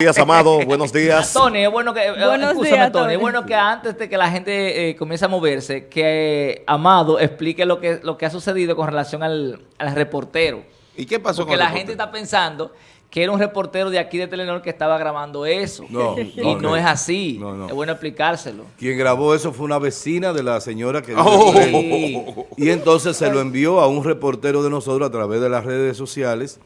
días, Amado. Buenos días. Tony, es bueno que, eh, Buenos escúchame, días, Tony, Tony. es bueno que antes de que la gente eh, comience a moverse, que eh, Amado explique lo que, lo que ha sucedido con relación al, al reportero. ¿Y qué pasó Porque con la gente está pensando que era un reportero de aquí de Telenor que estaba grabando eso. No, y no es así. No, no. Es bueno explicárselo. Quien grabó eso fue una vecina de la señora que Oh. Y entonces se lo envió a un reportero de nosotros a través de las redes sociales,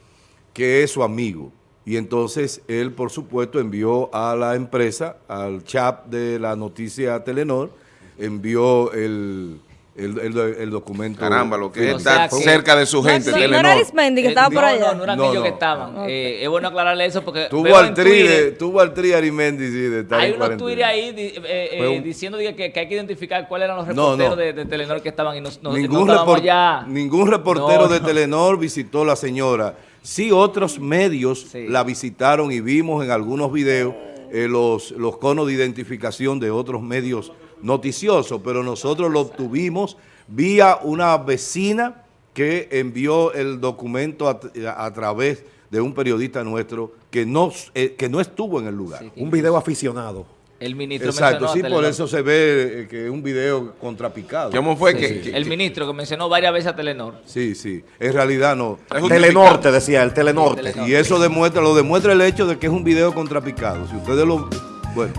que es su amigo. Y entonces él, por supuesto, envió a la empresa, al chat de la noticia Telenor, envió el, el, el- el documento. Caramba, lo que O está sea que- cerca de su gente, no, no Telenor. era Arismendi que Eh, estaba por no, allá. No, no No, no. que estaban. Eh, es bueno aclararle eso porque Tuvo al tri, Twitter- de- tuvo al tri Arimendi, sí, de estar Hay en unos tweets ahí eh, eh, un- diciendo que, que hay que identificar cuáles eran los No, reporteros no. De, de Telenor que estaban y no, no, ningún, no estábamos repor- allá. ningún reportero No, de no. Telenor visitó a la señora. Sí, otros medios Sí. la visitaron y vimos en algunos videos eh, los, los conos de identificación de otros medios noticiosos, pero nosotros lo obtuvimos vía una vecina que envió el documento a, a través de un periodista nuestro que no, eh, que no estuvo en el lugar. Sí. Un video aficionado. El ministro Exacto, sí, por Telenor. eso se ve eh, que es un video contrapicado. ¿Cómo fue Sí, que, sí. que- el ministro que mencionó varias veces a Telenor. Sí, sí, en realidad no. justificado? Telenorte, decía el Telenorte. Telenorte. Y eso demuestra, lo demuestra el hecho de que es un video contrapicado. Si ustedes lo... Bueno.